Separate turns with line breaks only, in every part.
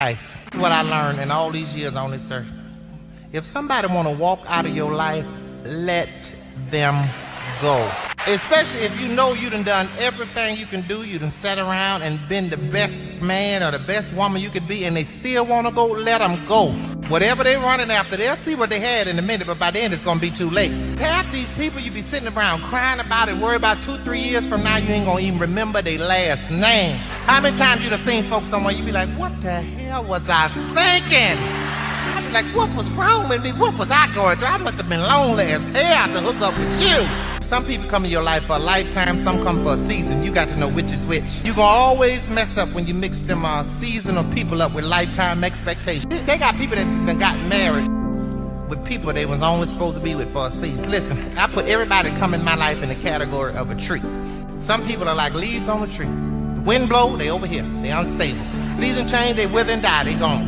life. That's what I learned in all these years on this earth. If somebody want to walk out of your life, let them go. Especially if you know you done done everything you can do, you done sat around and been the best man or the best woman you could be, and they still want to go, let them go. Whatever they're running after, they'll see what they had in a minute, but by then it's gonna be too late. Half these people you be sitting around crying about it, worry about two, three years from now, you ain't gonna even remember their last name. How many times you done seen folks somewhere, you be like, what the hell was I thinking? I be like, what was wrong with me? What was I going through? I must have been lonely as hell to hook up with you. Some people come in your life for a lifetime, some come for a season. You got to know which is which. You gonna always mess up when you mix them uh, seasonal people up with lifetime expectations. They got people that, that got married with people they was only supposed to be with for a season. Listen, I put everybody that come in my life in the category of a tree. Some people are like leaves on a tree. Wind blow, they over here. They unstable. Season change, they wither and die, they gone.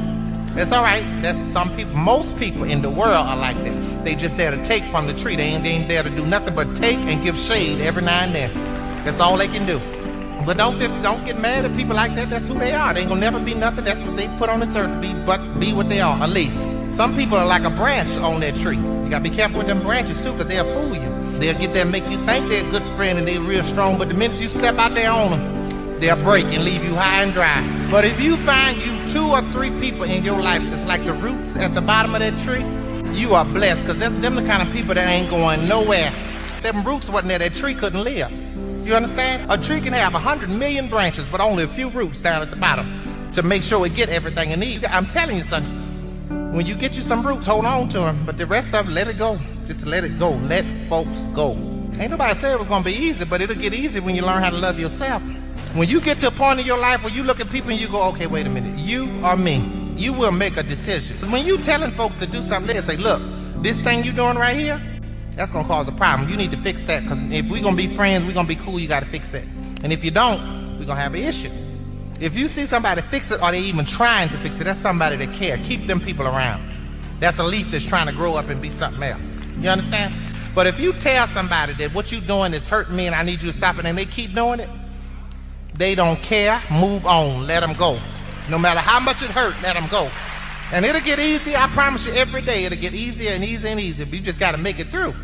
That's all right. That's some people. Most people in the world are like that. They just there to take from the tree. They ain't, they ain't there to do nothing but take and give shade every now and then. That's all they can do. But don't don't get mad at people like that. That's who they are. They ain't gonna never be nothing. That's what they put on this earth to be, but be what they are, a leaf. Some people are like a branch on that tree. You gotta be careful with them branches too, cause they'll fool you. They'll get there make you think they're a good friend and they're real strong, but the minute you step out there on them, they'll break and leave you high and dry. But if you find you two or three people in your life that's like the roots at the bottom of that tree, you are blessed because that's them the kind of people that ain't going nowhere. Them roots wasn't there, that tree couldn't live. You understand? A tree can have a hundred million branches, but only a few roots down at the bottom to make sure it get everything it needs. I'm telling you, son, when you get you some roots, hold on to them, but the rest of it, let it go. Just let it go. Let folks go. Ain't nobody said it was gonna be easy, but it'll get easy when you learn how to love yourself. When you get to a point in your life where you look at people and you go, okay, wait a minute, you or me, you will make a decision. When you telling folks to do something, they say, look, this thing you doing right here, that's gonna cause a problem. You need to fix that because if we're gonna be friends, we're gonna be cool, you gotta fix that. And if you don't, we're gonna have an issue. If you see somebody fix it or they even trying to fix it, that's somebody that care. Keep them people around. That's a leaf that's trying to grow up and be something else. You understand? But if you tell somebody that what you're doing is hurting me and I need you to stop it and they keep doing it, they don't care. Move on. Let them go. No matter how much it hurt, let them go. And it'll get easier. I promise you, every day it'll get easier and easier and easier. But you just got to make it through.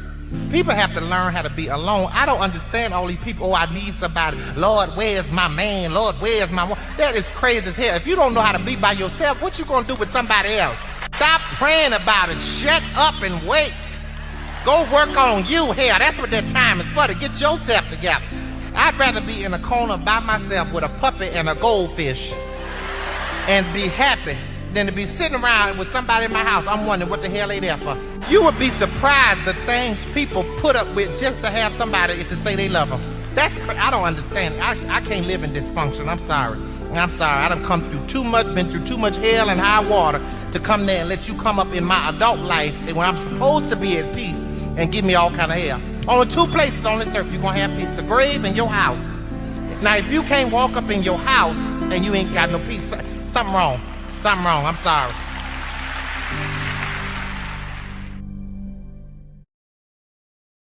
People have to learn how to be alone. I don't understand all these people. Oh, I need somebody. Lord, where's my man? Lord, where's my woman? That is crazy as hell. If you don't know how to be by yourself, what you gonna do with somebody else? Stop praying about it. Shut up and wait. Go work on you. Hell, that's what that time is for, to get yourself together. I'd rather be in a corner by myself with a puppy and a goldfish and be happy than to be sitting around with somebody in my house. I'm wondering what the hell they there for. You would be surprised the things people put up with just to have somebody to say they love them. That's I don't understand. I, I can't live in dysfunction. I'm sorry. I'm sorry. I done come through too much, been through too much hell and high water to come there and let you come up in my adult life when I'm supposed to be at peace and give me all kind of hell. Only two places on this earth you're gonna have peace, the grave and your house. Now, if you can't walk up in your house and you ain't got no peace, something wrong. Something wrong. I'm sorry.